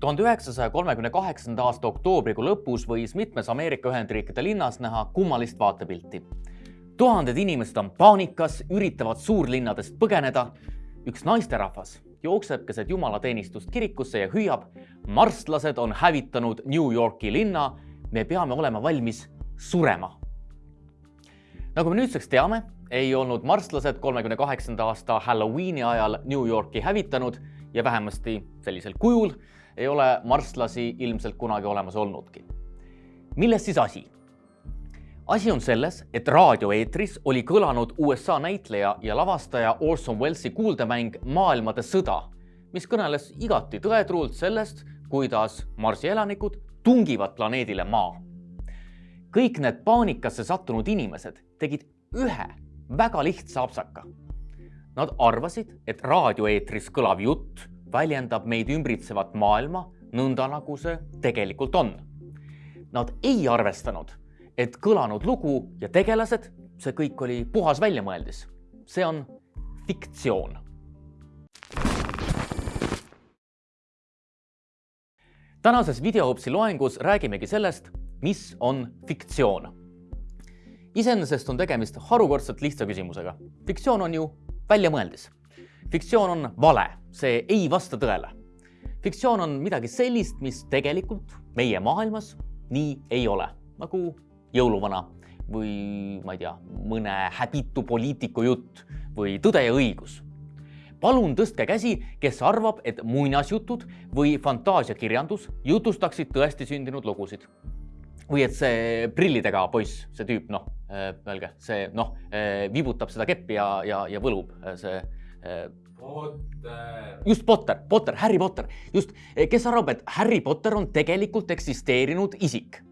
tuhande üheksasaja kolmekümne kaheksanda aasta oktoobrikuu lõpus võis mitmes Ameerika Ühendriikide linnas näha kummalist vaatepilti. tuhanded inimesed on paanikas, üritavad suurlinnadest põgeneda. üks naisterahvas jookseb keset jumalateenistust kirikusse ja hüüab. marslased on hävitanud New Yorki linna. me peame olema valmis surema. nagu me nüüdseks teame, ei olnud marslased kolmekümne kaheksanda aasta Halloweeni ajal New Yorki hävitanud ja vähemasti sellisel kujul ei ole marslasi ilmselt kunagi olemas olnudki. milles siis asi? asi on selles, et raadioeetris oli kõlanud USA näitleja ja lavastaja Orson Wellesi kuuldemäng Maailmade sõda, mis kõneles igati tõetruult sellest, kuidas Marsi elanikud tungivad planeedile Maa. kõik need paanikasse sattunud inimesed tegid ühe väga lihtsa apsaka. Nad arvasid, et raadioeetris kõlav jutt väljendab meid ümbritsevat maailma nõnda, nagu see tegelikult on. Nad ei arvestanud, et kõlanud lugu ja tegelased, see kõik oli puhas väljamõeldis. see on fiktsioon. tänases videoõpsi loengus räägimegi sellest, mis on fiktsioon. iseenesest on tegemist harukordselt lihtsa küsimusega. fiktsioon on ju väljamõeldis fiktsioon on vale, see ei vasta tõele. fiktsioon on midagi sellist, mis tegelikult meie maailmas nii ei ole, nagu jõuluvana või ma ei tea, mõne häbitu poliitiku jutt või Tõde ja õigus. palun tõstke käsi, kes arvab, et muinasjutud või fantaasiakirjandus jutustaksid tõesti sündinud lugusid või et see prillidega poiss, see tüüp, noh, öelge, see noh, viibutab seda keppi ja, ja, ja võlub, see Potter. Just Potter, Potter, Harry Potter, just, kes arvab, et Harry Potter on tegelikult eksisteerinud isik?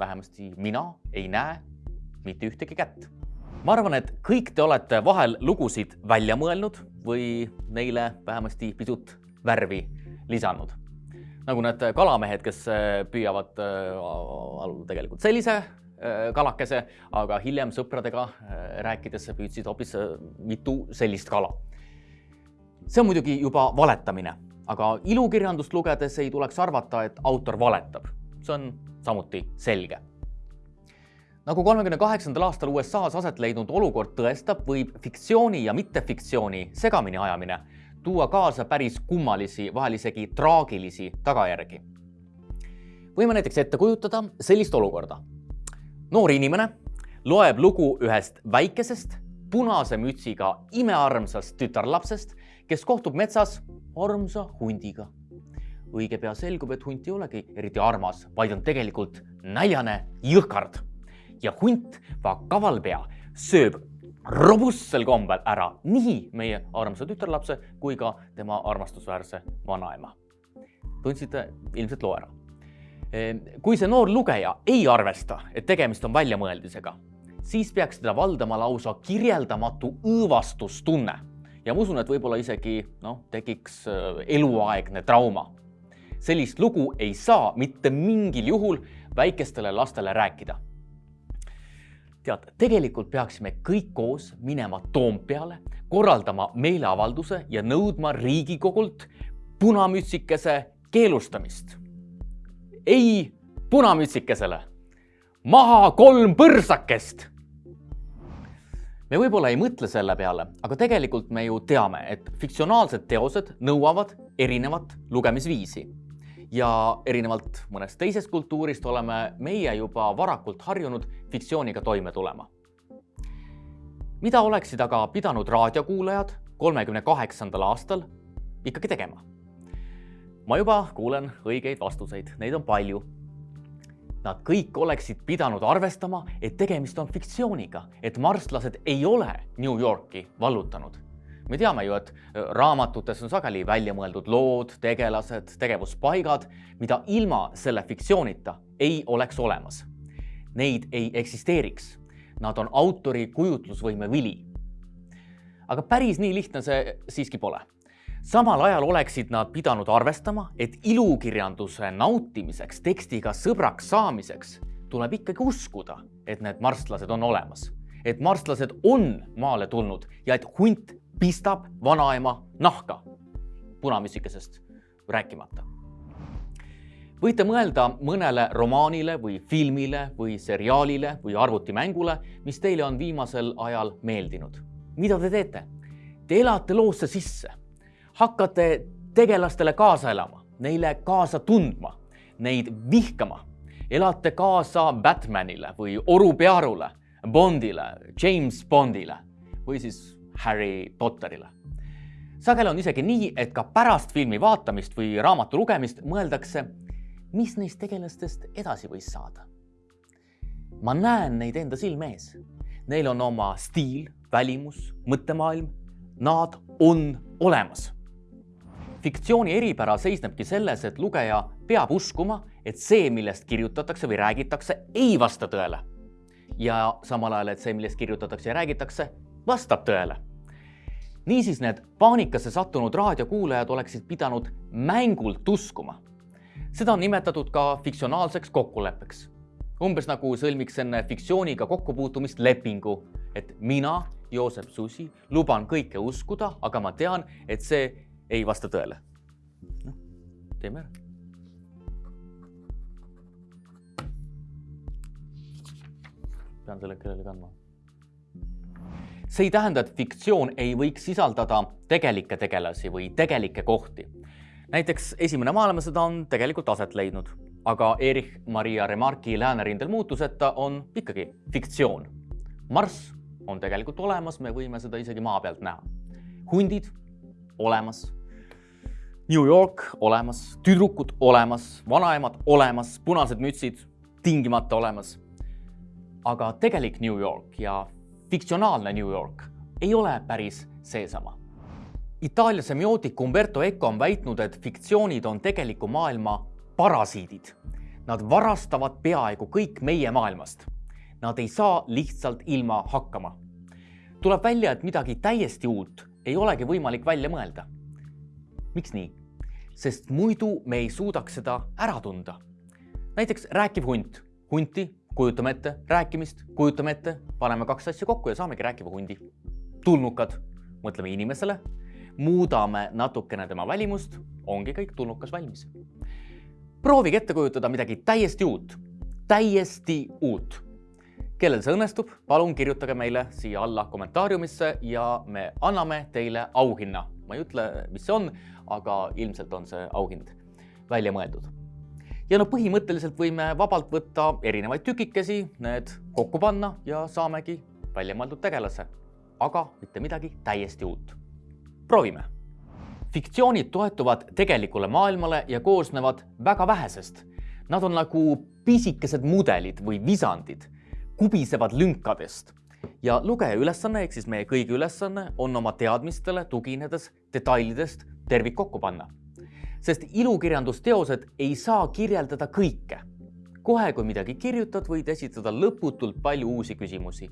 vähemasti mina ei näe mitte ühtegi kätt. ma arvan, et kõik te olete vahel lugusid välja mõelnud või neile vähemasti pisut värvi lisanud. nagu need kalamehed, kes püüavad äh, tegelikult sellise kalakese, aga hiljem sõpradega rääkides püüdsid hoopis mitu sellist kala see on muidugi juba valetamine, aga ilukirjandust lugedes ei tuleks arvata, et autor valetab. see on samuti selge. nagu kolmekümne kaheksandal aastal USA-s aset leidnud olukord tõestab, võib fiktsiooni ja mittefiktsiooni segamini ajamine tuua kaasa päris kummalisi, vahel isegi traagilisi tagajärgi. võime näiteks ette kujutada sellist olukorda. noor inimene loeb lugu ühest väikesest punase mütsiga imearmsast tütarlapsest, kes kohtub metsas armsa hundiga. õige pea selgub, et hunt ei olegi eriti armas, vaid on tegelikult näljane jõhkard. ja hunt, kaval pea, sööb robustsel kombel ära nii meie armsa tütarlapse kui ka tema armastusväärse vanaema. tundsite ilmselt loo ära. Ehm, kui see noor lugeja ei arvesta, et tegemist on väljamõeldisega, siis peaks teda valdama lausa kirjeldamatu õõvastustunne ja ma usun, et võib-olla isegi noh, tekiks äh, eluaegne trauma. sellist lugu ei saa mitte mingil juhul väikestele lastele rääkida. tead, tegelikult peaksime kõik koos minema Toompeale, korraldama meeleavalduse ja nõudma Riigikogult punamütsikese keelustamist. ei punamütsikesele, maha kolm põrsakest me võib-olla ei mõtle selle peale, aga tegelikult me ju teame, et fiktsionaalsed teosed nõuavad erinevat lugemisviisi. ja erinevalt mõnest teisest kultuurist oleme meie juba varakult harjunud fiktsiooniga toime tulema. mida oleksid aga pidanud raadiokuulajad kolmekümne kaheksandal aastal ikkagi tegema? ma juba kuulen õigeid vastuseid, neid on palju Nad kõik oleksid pidanud arvestama, et tegemist on fiktsiooniga, et marslased ei ole New Yorki vallutanud. me teame ju, et äh, raamatutes on sageli välja mõeldud lood, tegelased, tegevuspaigad, mida ilma selle fiktsioonita ei oleks olemas. Neid ei eksisteeriks. Nad on autori kujutlusvõime vili. aga päris nii lihtne see siiski pole samal ajal oleksid nad pidanud arvestama, et ilukirjanduse nautimiseks, tekstiga sõbraks saamiseks tuleb ikkagi uskuda, et need marslased on olemas, et marslased on maale tulnud ja et hunt pistab vanaema nahka, punamütsikesest rääkimata võite mõelda mõnele romaanile või filmile või seriaalile või arvutimängule, mis teile on viimasel ajal meeldinud. mida te teete? Te elate loosse sisse, hakkate tegelastele kaasa elama, neile kaasa tundma, neid vihkama, elate kaasa Batmanile või Oru Pearule, Bondile, James Bondile või siis Harry Potterile sageli on isegi nii, et ka pärast filmi vaatamist või raamatu lugemist mõeldakse, mis neist tegelastest edasi võis saada. ma näen neid enda silme ees. Neil on oma stiil, välimus, mõttemaailm. Nad on olemas. Fiktsiooni eripära seisnebki selles, et lugeja peab uskuma, et see, millest kirjutatakse või räägitakse, ei vasta tõele. ja samal ajal, et see, millest kirjutatakse ja räägitakse, vastab tõele niisiis need paanikasse sattunud raadiokuulajad oleksid pidanud mängult uskuma. seda on nimetatud ka fiktsionaalseks kokkuleppeks. umbes nagu sõlmiks enne fiktsiooniga kokkupuutumist lepingu, et mina, Joosep Susi, luban kõike uskuda, aga ma tean, et see ei vasta tõele. noh, teeme ära. pean selle kellelegi andma see ei tähenda, et fiktsioon ei võiks sisaldada tegelikke tegelasi või tegelikke kohti. näiteks Esimene maailmasõda on tegelikult aset leidnud, aga Erich Maria Remarque'i läänerindel muutuseta on ikkagi fiktsioon. Marss on tegelikult olemas, me võime seda isegi maa pealt näha. hundid olemas, New York olemas, tüdrukud olemas, vanaemad olemas, punased mütsid tingimata olemas. aga tegelik New York ja fiktsionaalne New York ei ole päris seesama. Itaalia semiootik Umberto Eco on väitnud, et fiktsioonid on tegeliku maailma parasiidid. Nad varastavad peaaegu kõik meie maailmast. Nad ei saa lihtsalt ilma hakkama. tuleb välja, et midagi täiesti uut ei olegi võimalik välja mõelda. miks nii? Sest muidu me ei suudaks seda ära tunda. näiteks rääkiv hunt. hunti kujutame ette rääkimist, kujutame ette, paneme kaks asja kokku ja saamegi rääkiva hundi. tulnukad, mõtleme inimesele, muudame natukene tema välimust, ongi kõik tulnukas valmis. proovige ette kujutada midagi täiesti uut, täiesti uut. kellel see õnnestub, palun kirjutage meile siia alla kommentaariumisse ja me anname teile auhinna. ma ei ütle, mis see on, aga ilmselt on see auhind välja mõeldud ja no põhimõtteliselt võime vabalt võtta erinevaid tükikesi, need kokku panna ja saamegi väljamõeldud tegelase, aga mitte midagi täiesti uut. proovime. fiktsioonid toetuvad tegelikule maailmale ja koosnevad väga vähesest. Nad on nagu pisikesed mudelid või visandid, kubisevad lünkadest ja lugeja ülesanne ehk siis meie kõigi ülesanne on oma teadmistele tuginedes detailidest tervik kokku panna sest ilukirjandusteosed ei saa kirjeldada kõike. kohe, kui midagi kirjutad, võid esitada lõputult palju uusi küsimusi.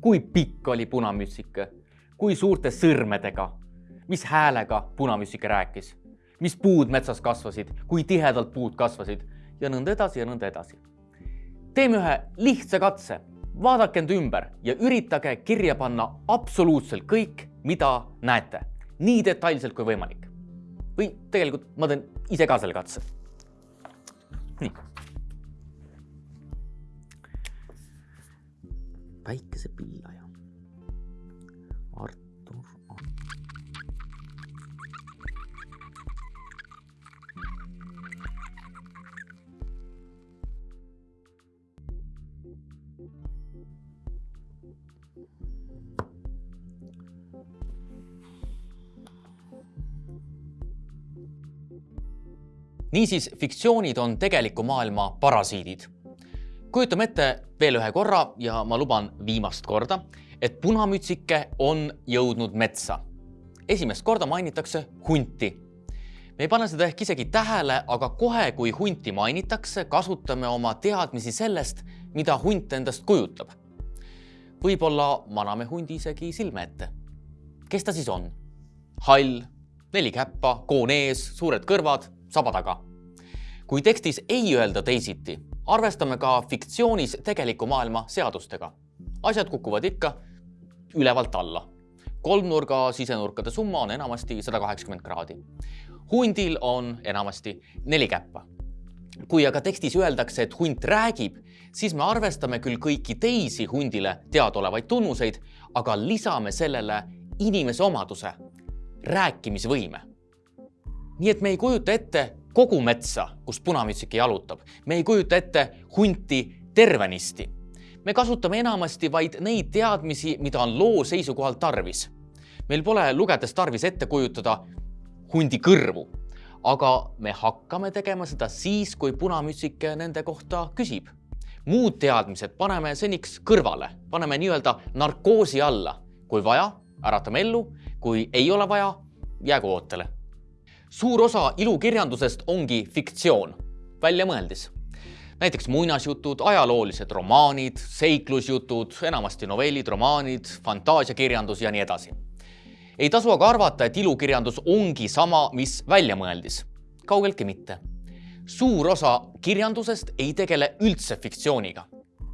kui pikk oli punamütsike? kui suurte sõrmedega? mis häälega punamütsike rääkis? mis puud metsas kasvasid, kui tihedalt puud kasvasid ja nõnda edasi ja nõnda edasi. teeme ühe lihtsa katse, vaadake end ümber ja üritage kirja panna absoluutselt kõik, mida näete, nii detailselt kui võimalik või tegelikult ma teen ise ka selle katse. nii. päikesepillaja. Artur niisiis, fiktsioonid on tegeliku maailma parasiidid. kujutame ette veel ühe korra ja ma luban viimast korda, et punamütsike on jõudnud metsa. esimest korda mainitakse hunti. me ei pane seda ehk isegi tähele, aga kohe, kui hunti mainitakse, kasutame oma teadmisi sellest, mida hunt endast kujutab. võib-olla maname hundi isegi silme ette. kes ta siis on? hall, neli käppa, koon ees, suured kõrvad saba taga. kui tekstis ei öelda teisiti, arvestame ka fiktsioonis tegeliku maailma seadustega. asjad kukuvad ikka ülevalt alla. kolmnurga sisenurkade summa on enamasti sada kaheksakümmend kraadi. hundil on enamasti neli käppa. kui aga tekstis öeldakse, et hunt räägib, siis me arvestame küll kõiki teisi hundile teadaolevaid tunnuseid, aga lisame sellele inimese omaduse, rääkimisvõime. Nii et me ei kujuta ette kogu metsa, kus punamütsik jalutab, me ei kujuta ette hunti tervenisti. me kasutame enamasti vaid neid teadmisi, mida on loo seisukohalt tarvis. meil pole lugedes tarvis ette kujutada hundi kõrvu, aga me hakkame tegema seda siis, kui punamütsik nende kohta küsib muud teadmised paneme seniks kõrvale, paneme nii-öelda narkoosi alla. kui vaja, äratame ellu, kui ei ole vaja, jäägu ootele. Suur osa ilukirjandusest ongi fiktsioon, väljamõeldis. näiteks muinasjutud, ajaloolised romaanid, seiklusjutud, enamasti novellid, romaanid, fantaasiakirjandus ja nii edasi. ei tasu aga arvata, et ilukirjandus ongi sama, mis väljamõeldis. kaugeltki mitte suur osa kirjandusest ei tegele üldse fiktsiooniga.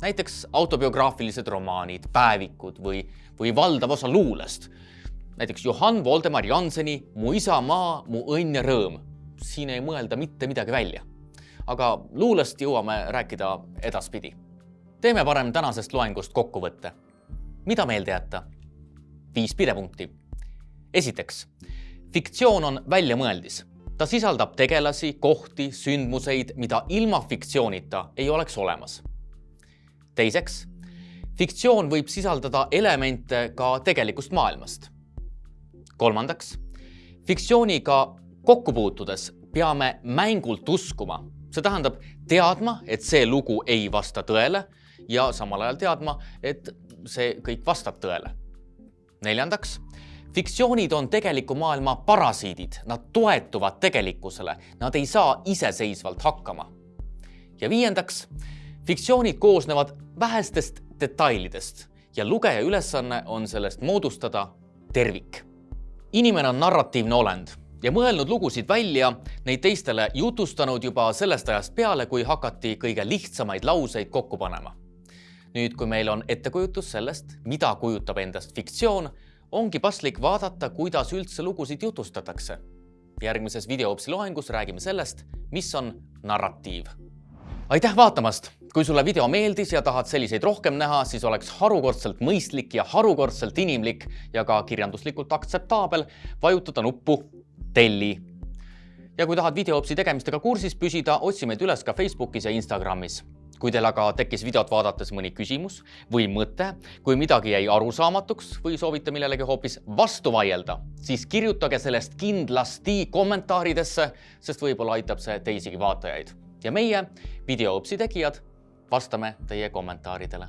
näiteks autobiograafilised romaanid, päevikud või, või valdav osa luulest. Näiteks Johann Voldemar Janseni Mu isamaa, mu õnn ja rõõm. siin ei mõelda mitte midagi välja. aga luulest jõuame rääkida edaspidi. teeme parem tänasest loengust kokkuvõtte. mida meelde jätta? viis pidepunkti. esiteks, fiktsioon on väljamõeldis ta sisaldab tegelasi, kohti, sündmuseid, mida ilma fiktsioonita ei oleks olemas. teiseks, fiktsioon võib sisaldada elemente ka tegelikust maailmast. Kolmandaks, fiktsiooniga kokku puutudes peame mängult uskuma, see tähendab teadma, et see lugu ei vasta tõele ja samal ajal teadma, et see kõik vastab tõele. neljandaks fiktsioonid on tegeliku maailma parasiidid, nad toetuvad tegelikkusele, nad ei saa iseseisvalt hakkama. ja viiendaks, fiktsioonid koosnevad vähestest detailidest ja lugeja ülesanne on sellest moodustada tervik. Inimene on narratiivne olend ja mõelnud lugusid välja, neid teistele jutustanud juba sellest ajast peale, kui hakati kõige lihtsamaid lauseid kokku panema. nüüd, kui meil on ettekujutus sellest, mida kujutab endast fiktsioon, ongi paslik vaadata, kuidas üldse lugusid jutustatakse. järgmises videoõpsi loengus räägime sellest, mis on narratiiv. aitäh vaatamast! Kui sulle video meeldis ja tahad selliseid rohkem näha, siis oleks harukordselt mõistlik ja harukordselt inimlik ja ka kirjanduslikult aktseptaabel vajutada nuppu telli. ja kui tahad videoõpsi tegemistega kursis püsida, otsi meid üles ka Facebookis ja Instagramis kui teil aga tekkis videot vaadates mõni küsimus või mõte, kui midagi jäi arusaamatuks või soovite millelegi hoopis vastu vaielda, siis kirjutage sellest kindlasti kommentaaridesse, sest võib-olla aitab see teisigi vaatajaid. ja meie, videoõpsi tegijad, vastame teie kommentaaridele